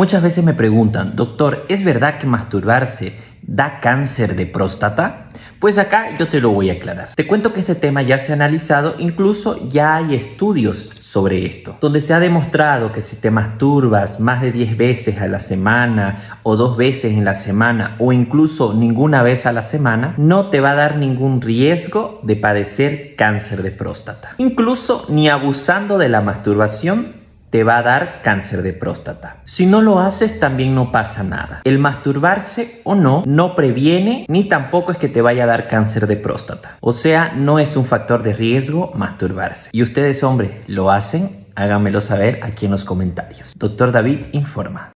Muchas veces me preguntan, doctor, ¿es verdad que masturbarse da cáncer de próstata? Pues acá yo te lo voy a aclarar. Te cuento que este tema ya se ha analizado, incluso ya hay estudios sobre esto, donde se ha demostrado que si te masturbas más de 10 veces a la semana o dos veces en la semana o incluso ninguna vez a la semana, no te va a dar ningún riesgo de padecer cáncer de próstata. Incluso ni abusando de la masturbación te va a dar cáncer de próstata. Si no lo haces también no pasa nada. El masturbarse o no no previene ni tampoco es que te vaya a dar cáncer de próstata. O sea, no es un factor de riesgo masturbarse. Y ustedes, hombre, ¿lo hacen? Háganmelo saber aquí en los comentarios. Doctor David informa.